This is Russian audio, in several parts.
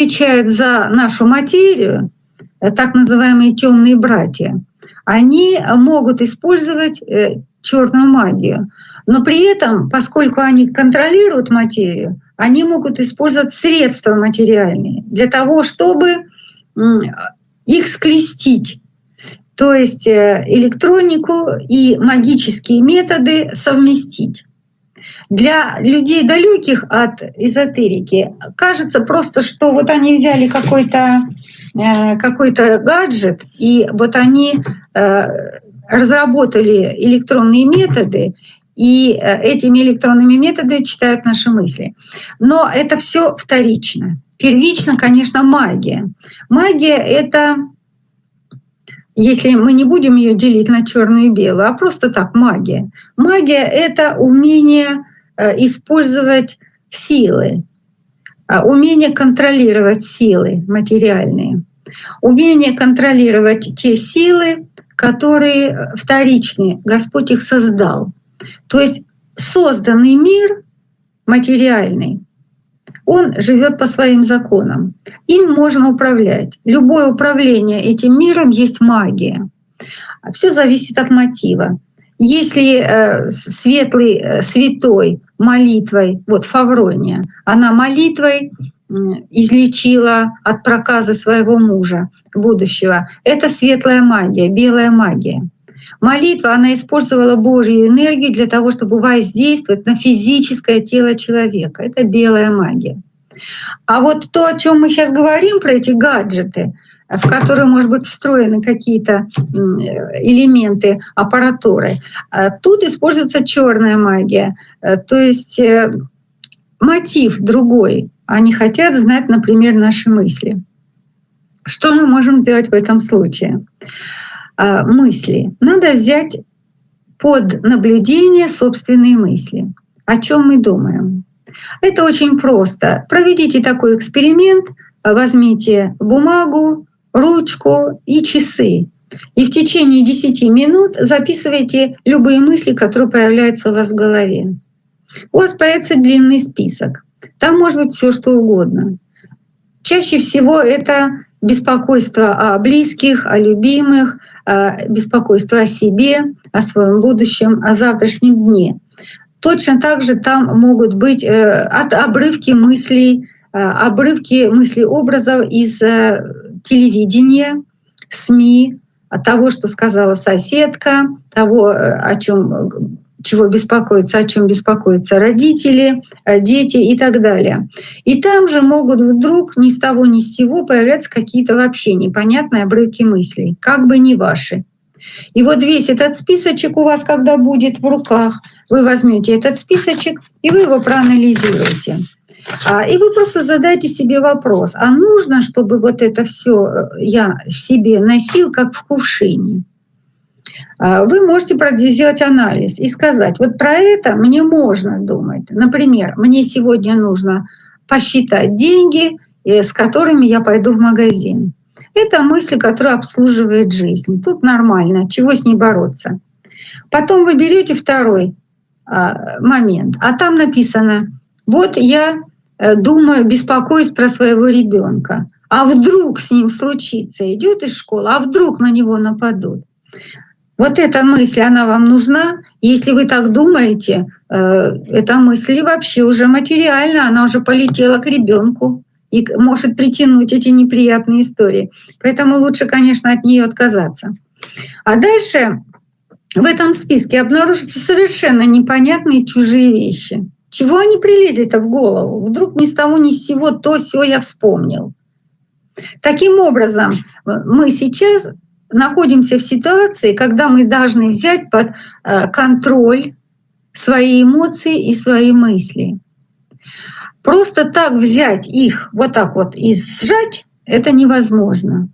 отвечают за нашу материю, э, так называемые темные братья, они могут использовать э, черную магию. Но при этом, поскольку они контролируют материю, они могут использовать средства материальные для того, чтобы их скрестить. То есть э, электронику и магические методы совместить. Для людей далеких от эзотерики кажется просто, что вот они взяли какой-то э, какой гаджет, и вот они э, разработали электронные методы, и э, этими электронными методами читают наши мысли. Но это все вторично. Первично, конечно, магия. Магия — это если мы не будем ее делить на черную и белую, а просто так магия. Магия — это умение э, использовать силы, а, умение контролировать силы материальные, умение контролировать те силы, которые вторичны, Господь их создал. То есть созданный мир материальный, он живет по своим законам. Им можно управлять. Любое управление этим миром есть магия. Все зависит от мотива. Если э, светлый, э, святой молитвой, вот Фаврония, она молитвой излечила от проказа своего мужа будущего, это светлая магия, белая магия. Молитва, она использовала Божью энергию для того, чтобы воздействовать на физическое тело человека. Это белая магия. А вот то, о чем мы сейчас говорим, про эти гаджеты, в которые, может быть, встроены какие-то элементы аппаратуры, а тут используется черная магия. Э, то есть э, мотив другой. Они хотят знать, например, наши мысли. Что мы можем сделать в этом случае? А, мысли. Надо взять под наблюдение собственные мысли. О чем мы думаем? Это очень просто. Проведите такой эксперимент, возьмите бумагу, ручку и часы. И в течение 10 минут записывайте любые мысли, которые появляются у вас в голове. У вас появится длинный список. Там может быть все что угодно. Чаще всего это беспокойство о близких, о любимых, беспокойство о себе, о своем будущем, о завтрашнем дне. Точно так же там могут быть э, от обрывки мыслей, э, обрывки мыслей образов из э, телевидения, СМИ, от того, что сказала соседка, того, о чем чего беспокоятся, о чем беспокоятся родители, дети и так далее. И там же могут вдруг ни с того ни с сего появляться какие-то вообще непонятные обрывки мыслей, как бы не ваши. И вот весь этот списочек у вас, когда будет в руках, вы возьмете этот списочек и вы его проанализируете. А, и вы просто задайте себе вопрос, а нужно, чтобы вот это все э, я в себе носил, как в кувшине? А, вы можете сделать анализ и сказать, вот про это мне можно думать. Например, мне сегодня нужно посчитать деньги, э, с которыми я пойду в магазин. Это мысль, которая обслуживает жизнь. Тут нормально, чего с ней бороться. Потом вы берете второй а, момент, а там написано, вот я э, думаю, беспокоюсь про своего ребенка, а вдруг с ним случится, идет из школы, а вдруг на него нападут. Вот эта мысль, она вам нужна. Если вы так думаете, э, эта мысль вообще уже материальна, она уже полетела к ребенку и может притянуть эти неприятные истории. Поэтому лучше, конечно, от нее отказаться. А дальше в этом списке обнаружатся совершенно непонятные чужие вещи. Чего они прилезли-то в голову? Вдруг ни с того ни с сего то все я вспомнил. Таким образом, мы сейчас находимся в ситуации, когда мы должны взять под э, контроль свои эмоции и свои мысли. Просто так взять их, вот так вот и сжать, это невозможно.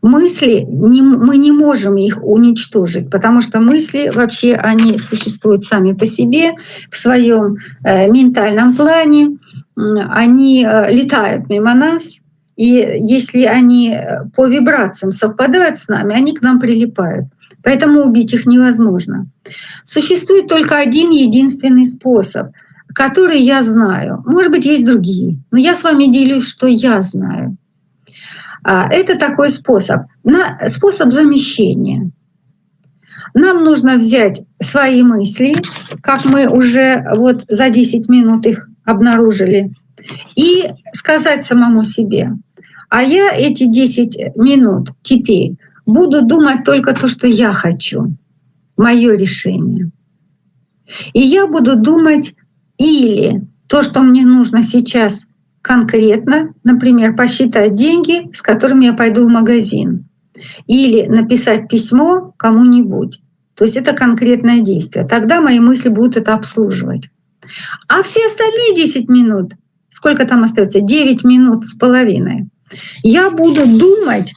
Мысли, не, мы не можем их уничтожить, потому что мысли вообще, они существуют сами по себе в своем э, ментальном плане, они э, летают мимо нас, и если они э, по вибрациям совпадают с нами, они к нам прилипают. Поэтому убить их невозможно. Существует только один единственный способ — которые я знаю. Может быть, есть другие, но я с вами делюсь, что я знаю. А, это такой способ, способ замещения. Нам нужно взять свои мысли, как мы уже вот за 10 минут их обнаружили, и сказать самому себе, а я эти 10 минут теперь буду думать только то, что я хочу, мое решение. И я буду думать или то, что мне нужно сейчас конкретно, например, посчитать деньги, с которыми я пойду в магазин, или написать письмо кому-нибудь. То есть это конкретное действие. Тогда мои мысли будут это обслуживать. А все остальные 10 минут, сколько там остается? 9 минут с половиной. Я буду думать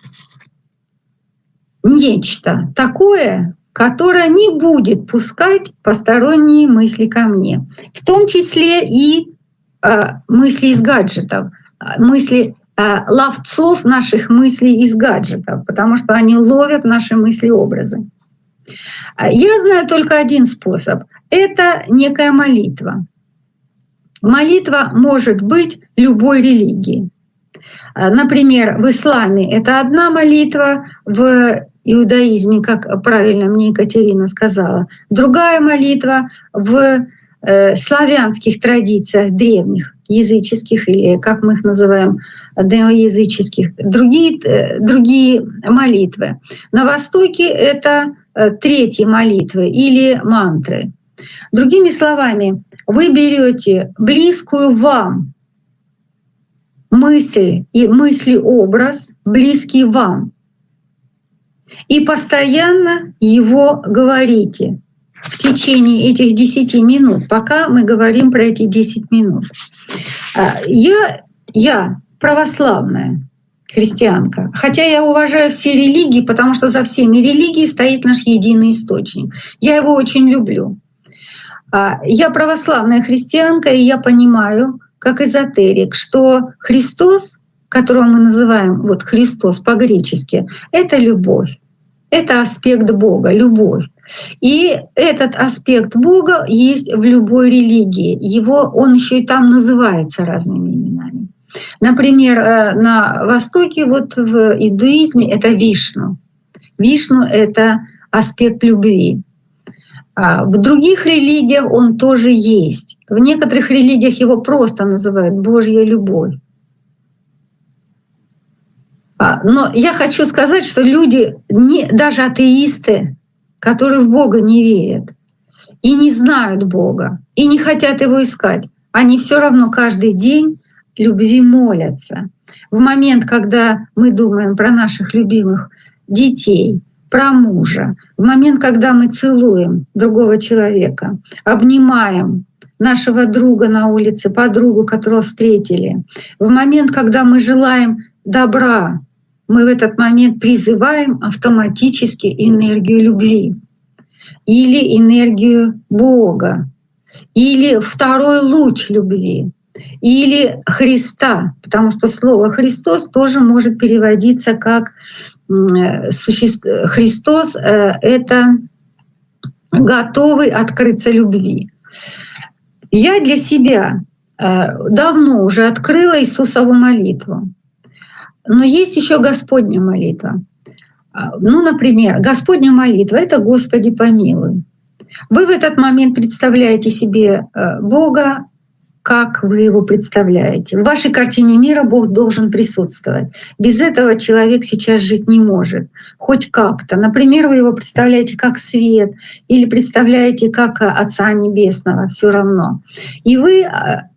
нечто такое, которое не будет пускать посторонние мысли ко мне, в том числе и э, мысли из гаджетов, мысли э, ловцов наших мыслей из гаджетов, потому что они ловят наши мысли-образы. Я знаю только один способ. Это некая молитва. Молитва может быть любой религии. Например, в исламе это одна молитва, в иудаизме, как правильно мне Екатерина сказала, другая молитва в э, славянских традициях древних, языческих или, как мы их называем, неоязыческих, другие, э, другие молитвы. На Востоке это Э, третьей молитвы или мантры. Другими словами, вы берете близкую вам мысль и мысли-образ, близкий вам, и постоянно его говорите в течение этих 10 минут, пока мы говорим про эти 10 минут. А, я, я православная, христианка. Хотя я уважаю все религии, потому что за всеми религиями стоит наш единый источник. Я его очень люблю. А, я православная христианка, и я понимаю, как эзотерик, что Христос, которого мы называем вот Христос по-гречески, это любовь. Это аспект Бога, любовь. И этот аспект Бога есть в любой религии. Его он еще и там называется разными именами. Например, э, на Востоке, вот в индуизме это Вишну. Вишну — это аспект любви. А в других религиях он тоже есть. В некоторых религиях его просто называют Божья любовь. А, но я хочу сказать, что люди, не, даже атеисты, которые в Бога не верят и не знают Бога, и не хотят его искать, они все равно каждый день любви молятся. В момент, когда мы думаем про наших любимых детей, про мужа, в момент, когда мы целуем другого человека, обнимаем нашего друга на улице, подругу, которого встретили, в момент, когда мы желаем добра, мы в этот момент призываем автоматически энергию любви или энергию Бога, или второй луч любви или Христа, потому что слово Христос тоже может переводиться как существ... Христос э, — это готовый открыться любви. Я для себя э, давно уже открыла Иисусову молитву, но есть еще Господня молитва. А, ну, например, Господня молитва — это «Господи, помилуй». Вы в этот момент представляете себе э, Бога, как вы его представляете. В вашей картине мира Бог должен присутствовать. Без этого человек сейчас жить не может. Хоть как-то. Например, вы его представляете как свет или представляете как Отца Небесного, все равно. И вы а,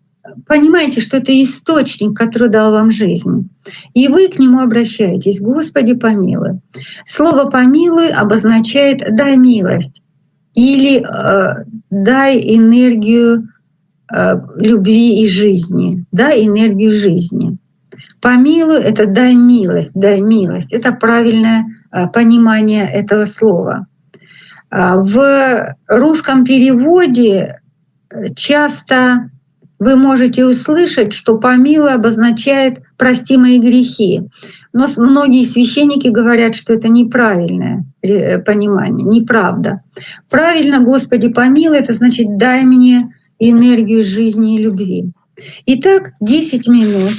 понимаете, что это источник, который дал вам жизнь. И вы к нему обращаетесь. Господи, помилуй. Слово «помилуй» обозначает «дай милость» или э, «дай энергию Э, любви и жизни, да, энергию жизни. Помилуй — это дай милость, дай милость. Это правильное э, понимание этого слова. А в русском переводе э, часто вы можете услышать, что помилуй обозначает «прости мои грехи». Но многие священники говорят, что это неправильное понимание, неправда. Правильно, Господи, помилуй, это значит «дай мне энергию жизни и любви. Итак, 10 минут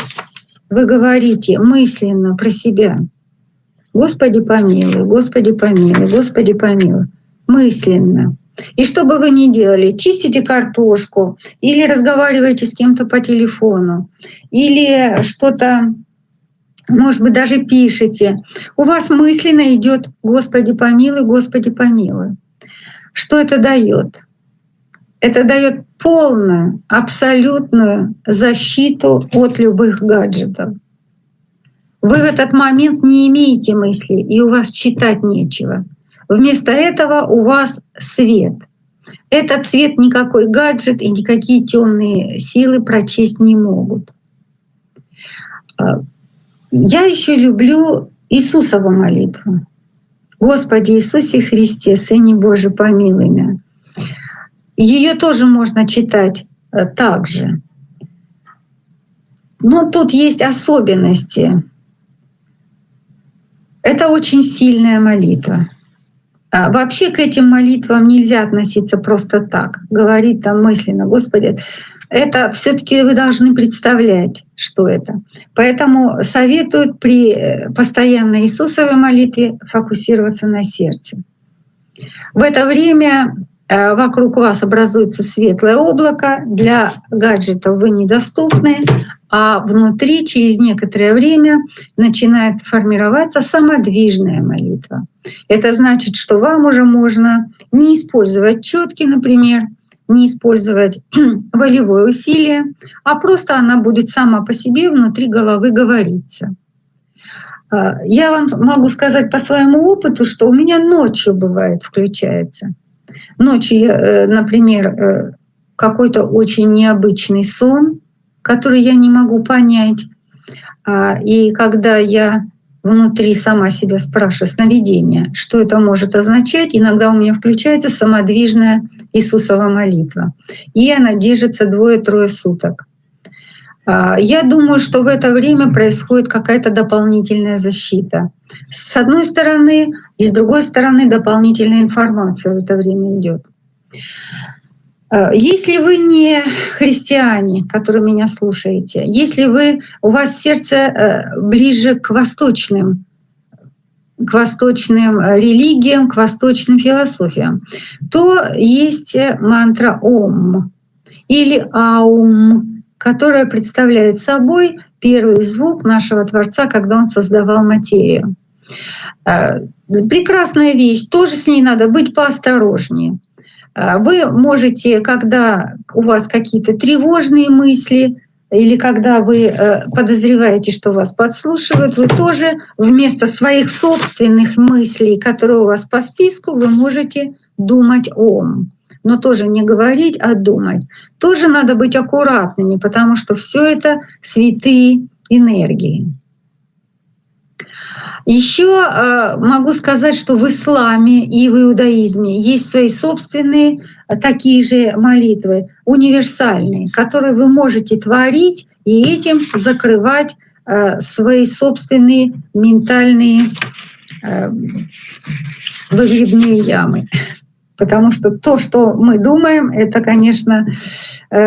вы говорите мысленно про себя. Господи помилуй, Господи помилуй, Господи помилуй. Мысленно. И что бы вы ни делали, чистите картошку, или разговариваете с кем-то по телефону, или что-то, может быть, даже пишете, у вас мысленно идет «Господи помилуй, Господи помилуй». Что это дает? Это дает полную, абсолютную защиту от любых гаджетов. Вы в этот момент не имеете мысли, и у вас читать нечего. Вместо этого у вас свет. Этот свет никакой гаджет и никакие темные силы прочесть не могут. А, я еще люблю Иисусову молитву. Господи Иисусе Христе, Сыне Божий, помилуй меня. Ее тоже можно читать э, так же. Но тут есть особенности. Это очень сильная молитва. А вообще к этим молитвам нельзя относиться просто так, говорить там мысленно, Господи, это все-таки вы должны представлять, что это. Поэтому советуют при э, постоянной Иисусовой молитве фокусироваться на сердце. В это время вокруг вас образуется светлое облако, для гаджетов вы недоступны, а внутри через некоторое время начинает формироваться самодвижная молитва. Это значит, что вам уже можно не использовать четки, например, не использовать волевое усилие, а просто она будет сама по себе внутри головы говориться. Э, я вам могу сказать по своему опыту, что у меня ночью бывает включается. Ночью, э, например, э, какой-то очень необычный сон, который я не могу понять. А, и когда я внутри сама себя спрашиваю, сновидение, что это может означать, иногда у меня включается самодвижная Иисусова молитва. И она держится двое-трое суток. А, я думаю, что в это время происходит какая-то дополнительная защита. С одной стороны, и с другой стороны дополнительная информация в это время идет. А, если вы не христиане, которые меня слушаете, если вы, у вас сердце э, ближе к восточным, к восточным религиям, к восточным философиям, то есть мантра Ом или Аум, которая представляет собой первый звук нашего Творца, когда Он создавал материю. Э, прекрасная вещь, тоже с ней надо быть поосторожнее. Э, вы можете, когда у вас какие-то тревожные мысли, или когда вы э, подозреваете, что вас подслушивают, вы тоже вместо своих собственных мыслей, которые у вас по списку, вы можете думать ом но тоже не говорить, а думать. Тоже надо быть аккуратными, потому что все это святые энергии. Еще э, могу сказать, что в исламе и в иудаизме есть свои собственные э, такие же молитвы, универсальные, которые вы можете творить и этим закрывать э, свои собственные ментальные выгребные ямы. Потому что то, что мы думаем, это, конечно, э,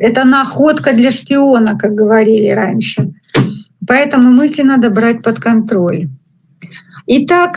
это находка для шпиона, как говорили раньше. Поэтому мысли надо брать под контроль. Итак,